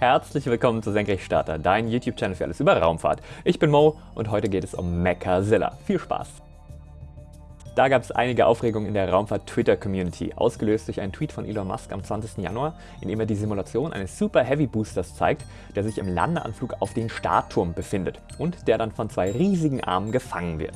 Herzlich willkommen zu Senkrechtstarter, dein YouTube-Channel für alles über Raumfahrt. Ich bin Mo und heute geht es um Mechazilla. Viel Spaß! Da gab es einige Aufregung in der Raumfahrt-Twitter-Community, ausgelöst durch einen Tweet von Elon Musk am 20. Januar, in dem er die Simulation eines Super Heavy Boosters zeigt, der sich im Landeanflug auf den Startturm befindet und der dann von zwei riesigen Armen gefangen wird.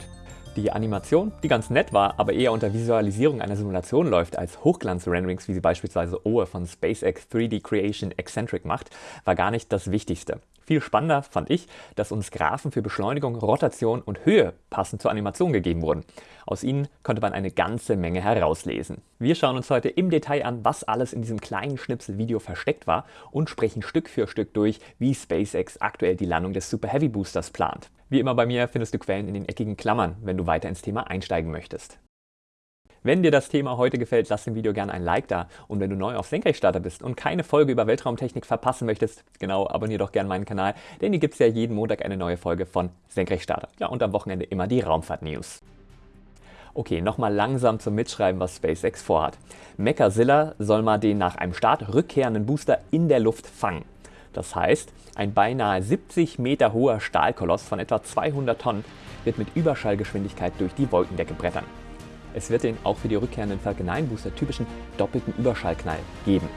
Die Animation, die ganz nett war, aber eher unter Visualisierung einer Simulation läuft als Hochglanz-Renderings, wie sie beispielsweise Owe von SpaceX 3D Creation Eccentric macht, war gar nicht das Wichtigste. Viel spannender fand ich, dass uns Graphen für Beschleunigung, Rotation und Höhe passend zur Animation gegeben wurden. Aus ihnen konnte man eine ganze Menge herauslesen. Wir schauen uns heute im Detail an, was alles in diesem kleinen Schnipsel-Video versteckt war und sprechen Stück für Stück durch, wie SpaceX aktuell die Landung des Super Heavy Boosters plant. Wie immer bei mir findest du Quellen in den eckigen Klammern, wenn du weiter ins Thema einsteigen möchtest. Wenn dir das Thema heute gefällt, lass dem Video gerne ein Like da und wenn du neu auf Senkrechtstarter bist und keine Folge über Weltraumtechnik verpassen möchtest, genau, abonniere doch gerne meinen Kanal, denn hier gibt es ja jeden Montag eine neue Folge von Senkrechtstarter. Ja, und am Wochenende immer die Raumfahrt-News. Okay, nochmal langsam zum Mitschreiben, was SpaceX vorhat. Mechazilla soll mal den nach einem Start rückkehrenden Booster in der Luft fangen. Das heißt, ein beinahe 70 Meter hoher Stahlkoloss von etwa 200 Tonnen wird mit Überschallgeschwindigkeit durch die Wolkendecke brettern. Es wird den auch für die rückkehrenden Falcon 9 Booster typischen doppelten Überschallknall geben.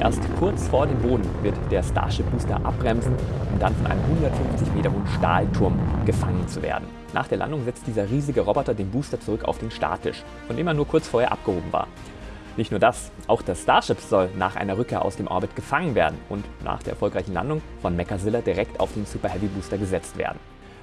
Erst kurz vor dem Boden wird der Starship Booster abbremsen, um dann von einem 150 Meter hohen Stahlturm gefangen zu werden. Nach der Landung setzt dieser riesige Roboter den Booster zurück auf den Starttisch, von dem er nur kurz vorher abgehoben war. Nicht nur das, auch das Starship soll nach einer Rückkehr aus dem Orbit gefangen werden und nach der erfolgreichen Landung von Mechazilla direkt auf den Super Heavy Booster gesetzt werden.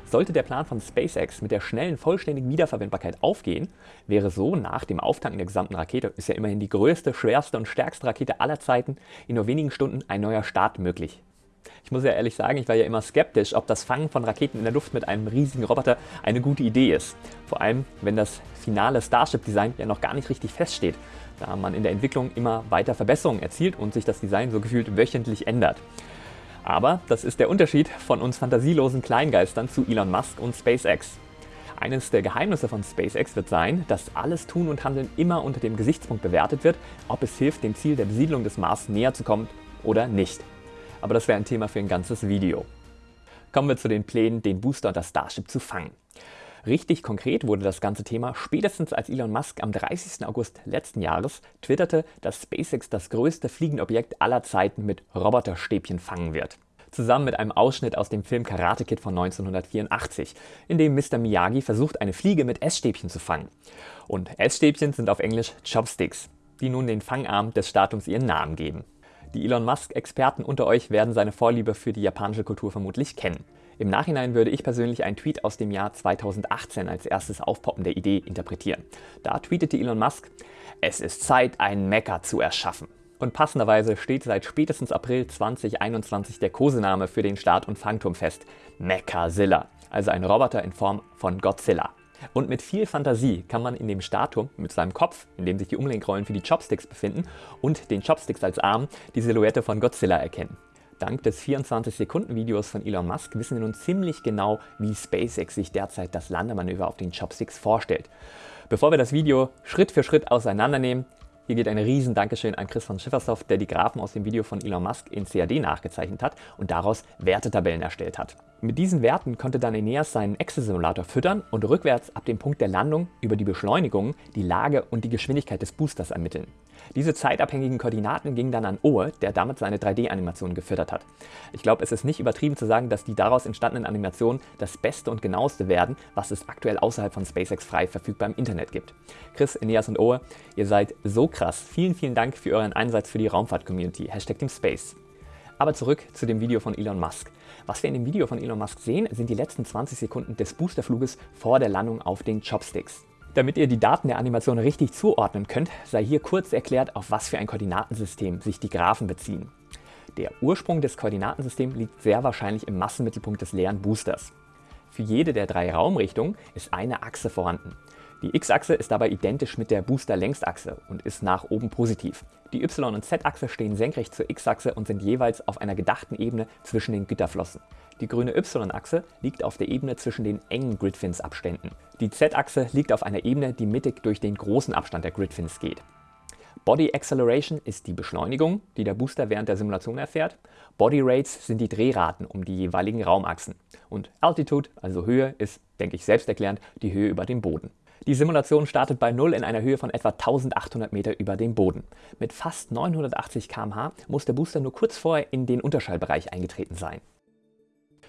Sollte der Plan von SpaceX mit der schnellen, vollständigen Wiederverwendbarkeit aufgehen, wäre so nach dem Auftanken der gesamten Rakete, ist ja immerhin die größte, schwerste und stärkste Rakete aller Zeiten, in nur wenigen Stunden ein neuer Start möglich. Ich muss ja ehrlich sagen, ich war ja immer skeptisch, ob das Fangen von Raketen in der Luft mit einem riesigen Roboter eine gute Idee ist. Vor allem, wenn das finale Starship-Design ja noch gar nicht richtig feststeht da man in der Entwicklung immer weiter Verbesserungen erzielt und sich das Design so gefühlt wöchentlich ändert. Aber das ist der Unterschied von uns fantasielosen Kleingeistern zu Elon Musk und SpaceX. Eines der Geheimnisse von SpaceX wird sein, dass alles Tun und Handeln immer unter dem Gesichtspunkt bewertet wird, ob es hilft, dem Ziel der Besiedlung des Mars näher zu kommen oder nicht. Aber das wäre ein Thema für ein ganzes Video. Kommen wir zu den Plänen, den Booster und das Starship zu fangen. Richtig konkret wurde das ganze Thema spätestens als Elon Musk am 30. August letzten Jahres twitterte, dass SpaceX das größte Fliegenobjekt aller Zeiten mit Roboterstäbchen fangen wird. Zusammen mit einem Ausschnitt aus dem Film Karate Kid von 1984, in dem Mr. Miyagi versucht, eine Fliege mit Essstäbchen zu fangen. Und Essstäbchen sind auf Englisch Chopsticks, die nun den Fangarm des Statums ihren Namen geben. Die Elon Musk-Experten unter euch werden seine Vorliebe für die japanische Kultur vermutlich kennen. Im Nachhinein würde ich persönlich einen Tweet aus dem Jahr 2018 als erstes Aufpoppen der Idee interpretieren. Da tweetete Elon Musk, es ist Zeit, einen Mecha zu erschaffen. Und passenderweise steht seit spätestens April 2021 der Kosename für den Start- und Fangturm fest, Mechazilla, also ein Roboter in Form von Godzilla. Und mit viel Fantasie kann man in dem Startturm mit seinem Kopf, in dem sich die Umlenkrollen für die Chopsticks befinden, und den Chopsticks als Arm die Silhouette von Godzilla erkennen. Dank des 24-Sekunden-Videos von Elon Musk wissen wir nun ziemlich genau, wie SpaceX sich derzeit das Landemanöver auf den Chopsticks vorstellt. Bevor wir das Video Schritt für Schritt auseinandernehmen, hier geht ein riesen Dankeschön an Chris von Schiffersoft, der die Graphen aus dem Video von Elon Musk in CAD nachgezeichnet hat und daraus Wertetabellen erstellt hat. Mit diesen Werten konnte dann Eneas seinen Excel-Simulator füttern und rückwärts ab dem Punkt der Landung über die Beschleunigung die Lage und die Geschwindigkeit des Boosters ermitteln. Diese zeitabhängigen Koordinaten gingen dann an Ohe, der damit seine 3D-Animationen gefüttert hat. Ich glaube, es ist nicht übertrieben zu sagen, dass die daraus entstandenen Animationen das Beste und genaueste werden, was es aktuell außerhalb von SpaceX frei verfügbar im Internet gibt. Chris, Eneas und Ohe, ihr seid so krass. Vielen, vielen Dank für euren Einsatz für die Raumfahrt-Community. Hashtag Team Space. Aber zurück zu dem Video von Elon Musk. Was wir in dem Video von Elon Musk sehen, sind die letzten 20 Sekunden des Boosterfluges vor der Landung auf den Chopsticks. Damit ihr die Daten der Animation richtig zuordnen könnt, sei hier kurz erklärt, auf was für ein Koordinatensystem sich die Graphen beziehen. Der Ursprung des Koordinatensystems liegt sehr wahrscheinlich im Massenmittelpunkt des leeren Boosters. Für jede der drei Raumrichtungen ist eine Achse vorhanden. Die x-Achse ist dabei identisch mit der Booster-Längsachse und ist nach oben positiv. Die y- und z-Achse stehen senkrecht zur x-Achse und sind jeweils auf einer gedachten Ebene zwischen den Gitterflossen. Die grüne y-Achse liegt auf der Ebene zwischen den engen Gridfins-Abständen. Die z-Achse liegt auf einer Ebene, die mittig durch den großen Abstand der Gridfins geht. Body Acceleration ist die Beschleunigung, die der Booster während der Simulation erfährt. Body Rates sind die Drehraten um die jeweiligen Raumachsen. Und Altitude, also Höhe, ist, denke ich selbsterklärend, die Höhe über dem Boden. Die Simulation startet bei 0 in einer Höhe von etwa 1800 Meter über dem Boden. Mit fast 980 km/h muss der Booster nur kurz vorher in den Unterschallbereich eingetreten sein.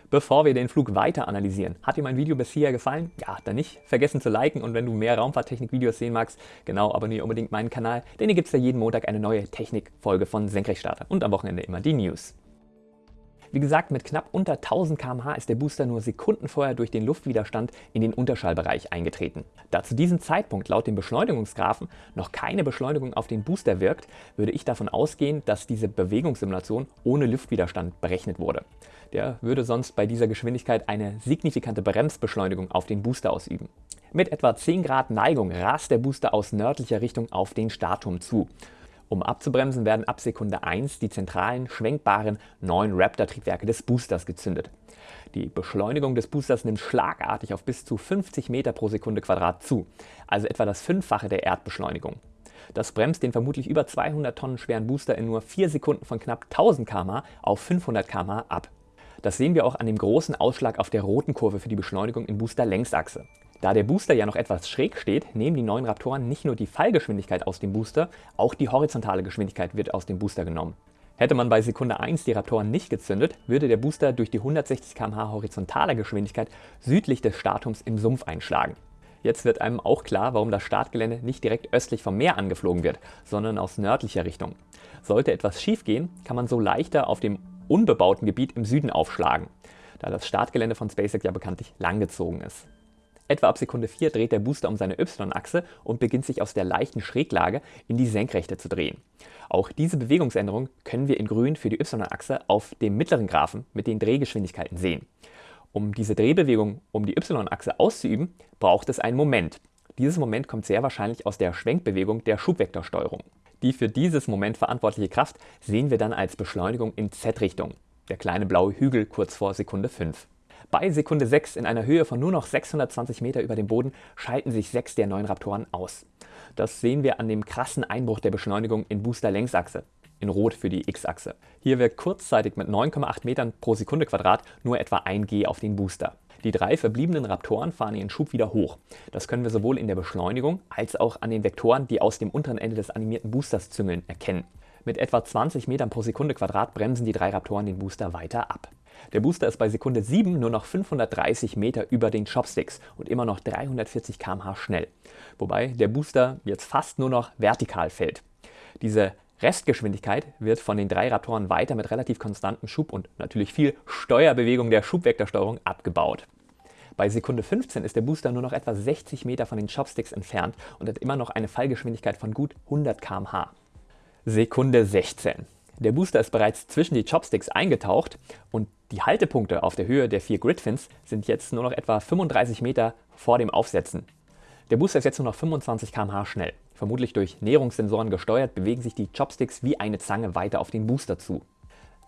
Bevor wir den Flug weiter analysieren, hat dir mein Video bis hierher gefallen? Ja, dann nicht vergessen zu liken und wenn du mehr Raumfahrttechnik-Videos sehen magst, genau, abonniere unbedingt meinen Kanal, denn hier gibt es ja jeden Montag eine neue Technikfolge von Senkrechtstarter und am Wochenende immer die News. Wie gesagt, mit knapp unter 1000 km/h ist der Booster nur Sekunden vorher durch den Luftwiderstand in den Unterschallbereich eingetreten. Da zu diesem Zeitpunkt laut dem Beschleunigungsgraphen noch keine Beschleunigung auf den Booster wirkt, würde ich davon ausgehen, dass diese Bewegungssimulation ohne Luftwiderstand berechnet wurde. Der würde sonst bei dieser Geschwindigkeit eine signifikante Bremsbeschleunigung auf den Booster ausüben. Mit etwa 10 Grad Neigung rast der Booster aus nördlicher Richtung auf den Startturm zu. Um abzubremsen, werden ab Sekunde 1 die zentralen, schwenkbaren neuen Raptor-Triebwerke des Boosters gezündet. Die Beschleunigung des Boosters nimmt schlagartig auf bis zu 50 Meter pro Sekunde Quadrat zu, also etwa das Fünffache der Erdbeschleunigung. Das bremst den vermutlich über 200 Tonnen schweren Booster in nur 4 Sekunden von knapp 1000 km auf 500 km ab. Das sehen wir auch an dem großen Ausschlag auf der roten Kurve für die Beschleunigung in Booster-Längsachse. Da der Booster ja noch etwas schräg steht, nehmen die neuen Raptoren nicht nur die Fallgeschwindigkeit aus dem Booster, auch die horizontale Geschwindigkeit wird aus dem Booster genommen. Hätte man bei Sekunde 1 die Raptoren nicht gezündet, würde der Booster durch die 160 km/h horizontale Geschwindigkeit südlich des Startturms im Sumpf einschlagen. Jetzt wird einem auch klar, warum das Startgelände nicht direkt östlich vom Meer angeflogen wird, sondern aus nördlicher Richtung. Sollte etwas schiefgehen, kann man so leichter auf dem unbebauten Gebiet im Süden aufschlagen, da das Startgelände von SpaceX ja bekanntlich langgezogen ist. Etwa ab Sekunde 4 dreht der Booster um seine Y-Achse und beginnt sich aus der leichten Schräglage in die Senkrechte zu drehen. Auch diese Bewegungsänderung können wir in grün für die Y-Achse auf dem mittleren Graphen mit den Drehgeschwindigkeiten sehen. Um diese Drehbewegung um die Y-Achse auszuüben, braucht es einen Moment. Dieses Moment kommt sehr wahrscheinlich aus der Schwenkbewegung der Schubvektorsteuerung. Die für dieses Moment verantwortliche Kraft sehen wir dann als Beschleunigung in Z-Richtung, der kleine blaue Hügel kurz vor Sekunde 5. Bei Sekunde 6 in einer Höhe von nur noch 620 Meter über dem Boden schalten sich sechs der neun Raptoren aus. Das sehen wir an dem krassen Einbruch der Beschleunigung in Booster-Längsachse, in Rot für die X-Achse. Hier wirkt kurzzeitig mit 9,8 Metern pro Sekunde Quadrat nur etwa 1 G auf den Booster. Die drei verbliebenen Raptoren fahren ihren Schub wieder hoch. Das können wir sowohl in der Beschleunigung als auch an den Vektoren, die aus dem unteren Ende des animierten Boosters züngeln, erkennen. Mit etwa 20 Metern pro Sekunde Quadrat bremsen die drei Raptoren den Booster weiter ab. Der Booster ist bei Sekunde 7 nur noch 530 Meter über den Chopsticks und immer noch 340 km/h schnell. Wobei der Booster jetzt fast nur noch vertikal fällt. Diese Restgeschwindigkeit wird von den drei Raptoren weiter mit relativ konstantem Schub und natürlich viel Steuerbewegung der Schubvektorsteuerung abgebaut. Bei Sekunde 15 ist der Booster nur noch etwa 60 Meter von den Chopsticks entfernt und hat immer noch eine Fallgeschwindigkeit von gut 100 km/h. Sekunde 16. Der Booster ist bereits zwischen die Chopsticks eingetaucht und die Haltepunkte auf der Höhe der vier Gridfins sind jetzt nur noch etwa 35 Meter vor dem Aufsetzen. Der Booster ist jetzt nur noch 25 km/h schnell. Vermutlich durch Näherungssensoren gesteuert bewegen sich die Chopsticks wie eine Zange weiter auf den Booster zu.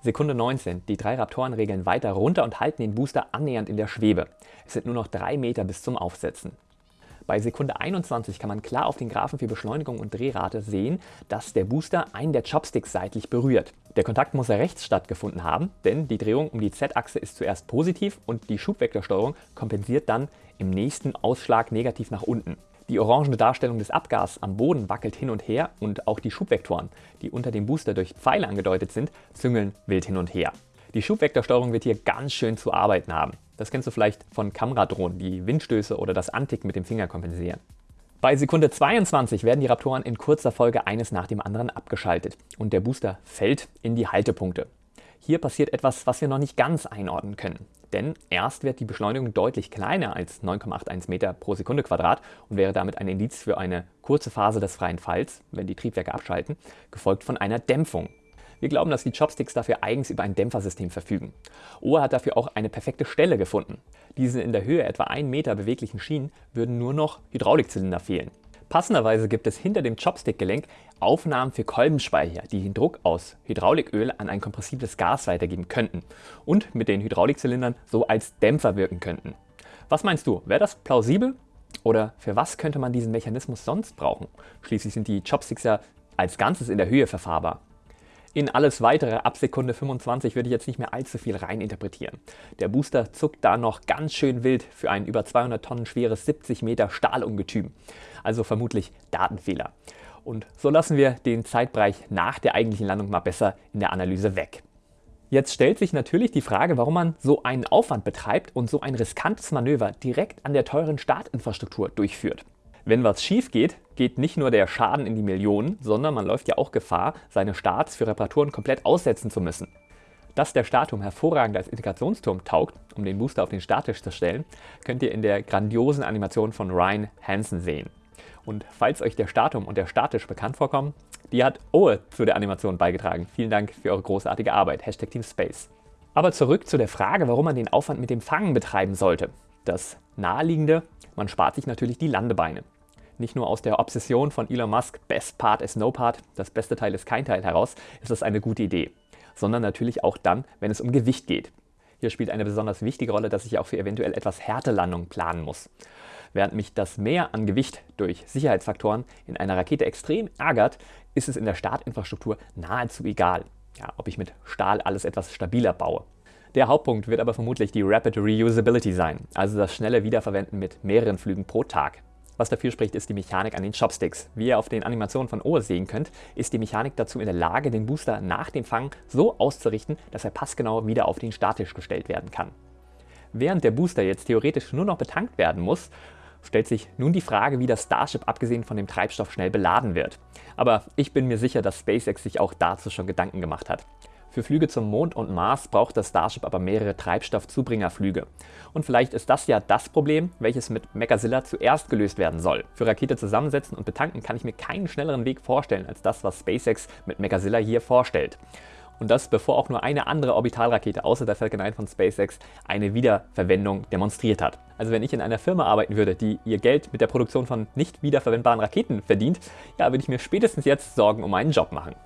Sekunde 19. Die drei Raptoren regeln weiter runter und halten den Booster annähernd in der Schwebe. Es sind nur noch drei Meter bis zum Aufsetzen. Bei Sekunde 21 kann man klar auf den Graphen für Beschleunigung und Drehrate sehen, dass der Booster einen der Chopsticks seitlich berührt. Der Kontakt muss rechts stattgefunden haben, denn die Drehung um die Z-Achse ist zuerst positiv und die Schubvektorsteuerung kompensiert dann im nächsten Ausschlag negativ nach unten. Die orangene Darstellung des Abgas am Boden wackelt hin und her und auch die Schubvektoren, die unter dem Booster durch Pfeile angedeutet sind, züngeln wild hin und her. Die Schubvektorsteuerung wird hier ganz schön zu arbeiten haben. Das kennst du vielleicht von Kameradrohnen, die Windstöße oder das Anticken mit dem Finger kompensieren. Bei Sekunde 22 werden die Raptoren in kurzer Folge eines nach dem anderen abgeschaltet und der Booster fällt in die Haltepunkte. Hier passiert etwas, was wir noch nicht ganz einordnen können. Denn erst wird die Beschleunigung deutlich kleiner als 9,81 Meter pro Sekunde Quadrat und wäre damit ein Indiz für eine kurze Phase des freien Falls, wenn die Triebwerke abschalten, gefolgt von einer Dämpfung. Wir glauben, dass die Chopsticks dafür eigens über ein Dämpfersystem verfügen. Ohr hat dafür auch eine perfekte Stelle gefunden. Diese in der Höhe etwa 1 Meter beweglichen Schienen würden nur noch Hydraulikzylinder fehlen. Passenderweise gibt es hinter dem Chopstick-Gelenk Aufnahmen für Kolbenspeicher, die den Druck aus Hydrauliköl an ein kompressibles Gas weitergeben könnten und mit den Hydraulikzylindern so als Dämpfer wirken könnten. Was meinst du, wäre das plausibel? Oder für was könnte man diesen Mechanismus sonst brauchen? Schließlich sind die Chopsticks ja als Ganzes in der Höhe verfahrbar. In alles weitere ab Sekunde 25 würde ich jetzt nicht mehr allzu viel rein interpretieren. Der Booster zuckt da noch ganz schön wild für ein über 200 Tonnen schweres 70 Meter Stahlungetüm. Also vermutlich Datenfehler. Und so lassen wir den Zeitbereich nach der eigentlichen Landung mal besser in der Analyse weg. Jetzt stellt sich natürlich die Frage, warum man so einen Aufwand betreibt und so ein riskantes Manöver direkt an der teuren Startinfrastruktur durchführt. Wenn was schief geht, geht nicht nur der Schaden in die Millionen, sondern man läuft ja auch Gefahr, seine Starts für Reparaturen komplett aussetzen zu müssen. Dass der Startturm hervorragend als Integrationsturm taugt, um den Booster auf den Starttisch zu stellen, könnt ihr in der grandiosen Animation von Ryan Hansen sehen. Und falls euch der Startturm und der Starttisch bekannt vorkommen, die hat Owe zu der Animation beigetragen. Vielen Dank für eure großartige Arbeit. Hashtag Team Space. Aber zurück zu der Frage, warum man den Aufwand mit dem Fangen betreiben sollte. Das Naheliegende, man spart sich natürlich die Landebeine. Nicht nur aus der Obsession von Elon Musk, Best Part is No Part, das beste Teil ist kein Teil heraus, ist das eine gute Idee. Sondern natürlich auch dann, wenn es um Gewicht geht. Hier spielt eine besonders wichtige Rolle, dass ich auch für eventuell etwas Härtelandungen planen muss. Während mich das Mehr an Gewicht durch Sicherheitsfaktoren in einer Rakete extrem ärgert, ist es in der Startinfrastruktur nahezu egal, ja, ob ich mit Stahl alles etwas stabiler baue. Der Hauptpunkt wird aber vermutlich die Rapid Reusability sein, also das schnelle Wiederverwenden mit mehreren Flügen pro Tag. Was dafür spricht, ist die Mechanik an den Chopsticks. Wie ihr auf den Animationen von OS sehen könnt, ist die Mechanik dazu in der Lage, den Booster nach dem Fang so auszurichten, dass er passgenau wieder auf den Starttisch gestellt werden kann. Während der Booster jetzt theoretisch nur noch betankt werden muss, stellt sich nun die Frage, wie das Starship abgesehen von dem Treibstoff schnell beladen wird. Aber ich bin mir sicher, dass SpaceX sich auch dazu schon Gedanken gemacht hat. Für Flüge zum Mond und Mars braucht das Starship aber mehrere Treibstoffzubringerflüge. Und vielleicht ist das ja das Problem, welches mit Mechazilla zuerst gelöst werden soll. Für Rakete zusammensetzen und betanken kann ich mir keinen schnelleren Weg vorstellen als das, was SpaceX mit Mechazilla hier vorstellt. Und das bevor auch nur eine andere Orbitalrakete außer der Falcon 9 von SpaceX eine Wiederverwendung demonstriert hat. Also wenn ich in einer Firma arbeiten würde, die ihr Geld mit der Produktion von nicht wiederverwendbaren Raketen verdient, ja, würde ich mir spätestens jetzt Sorgen um meinen Job machen.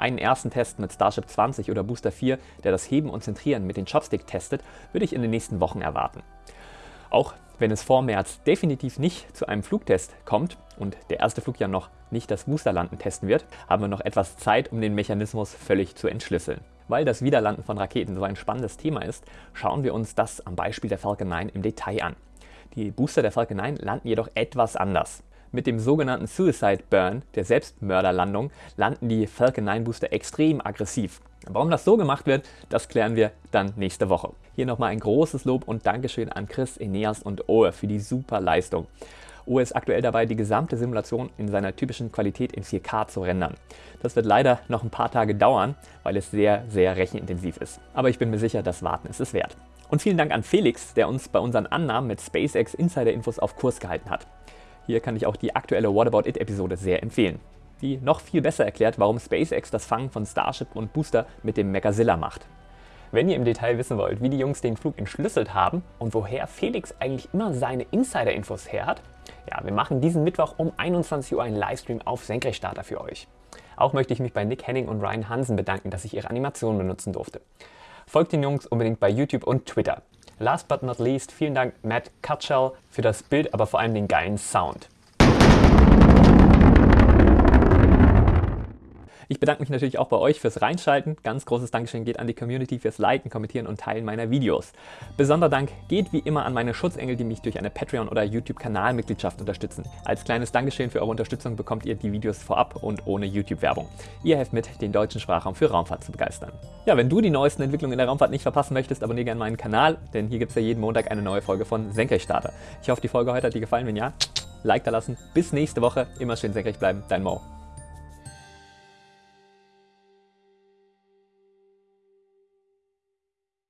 Einen ersten Test mit Starship 20 oder Booster 4, der das Heben und Zentrieren mit den Chopstick testet, würde ich in den nächsten Wochen erwarten. Auch wenn es vor März definitiv nicht zu einem Flugtest kommt und der erste Flug ja noch nicht das Boosterlanden testen wird, haben wir noch etwas Zeit, um den Mechanismus völlig zu entschlüsseln. Weil das Wiederlanden von Raketen so ein spannendes Thema ist, schauen wir uns das am Beispiel der Falcon 9 im Detail an. Die Booster der Falcon 9 landen jedoch etwas anders. Mit dem sogenannten Suicide Burn, der Selbstmörderlandung, landen die Falcon 9 Booster extrem aggressiv. Warum das so gemacht wird, das klären wir dann nächste Woche. Hier nochmal ein großes Lob und Dankeschön an Chris, Eneas und Oe für die super Leistung. Oe ist aktuell dabei, die gesamte Simulation in seiner typischen Qualität in 4K zu rendern. Das wird leider noch ein paar Tage dauern, weil es sehr, sehr rechenintensiv ist. Aber ich bin mir sicher, das Warten ist es wert. Und vielen Dank an Felix, der uns bei unseren Annahmen mit SpaceX Insider-Infos auf Kurs gehalten hat. Hier kann ich auch die aktuelle What About It Episode sehr empfehlen, die noch viel besser erklärt, warum SpaceX das Fangen von Starship und Booster mit dem Mechazilla macht. Wenn ihr im Detail wissen wollt, wie die Jungs den Flug entschlüsselt haben und woher Felix eigentlich immer seine Insider-Infos her hat, ja, wir machen diesen Mittwoch um 21 Uhr einen Livestream auf Senkrechtstarter für euch. Auch möchte ich mich bei Nick Henning und Ryan Hansen bedanken, dass ich ihre Animation benutzen durfte. Folgt den Jungs unbedingt bei YouTube und Twitter. Last but not least, vielen Dank Matt Cutshell für das Bild, aber vor allem den geilen Sound. Ich bedanke mich natürlich auch bei euch fürs Reinschalten. Ganz großes Dankeschön geht an die Community fürs Liken, Kommentieren und Teilen meiner Videos. Besonderer Dank geht wie immer an meine Schutzengel, die mich durch eine Patreon- oder YouTube-Kanalmitgliedschaft unterstützen. Als kleines Dankeschön für eure Unterstützung bekommt ihr die Videos vorab und ohne YouTube-Werbung. Ihr helft mit, den deutschen Sprachraum für Raumfahrt zu begeistern. Ja, wenn du die neuesten Entwicklungen in der Raumfahrt nicht verpassen möchtest, abonniere gerne meinen Kanal, denn hier gibt es ja jeden Montag eine neue Folge von Senkrechtstarter. Ich hoffe, die Folge heute hat dir gefallen. Wenn ja, Like da lassen. Bis nächste Woche. Immer schön senkrecht bleiben. Dein Mo.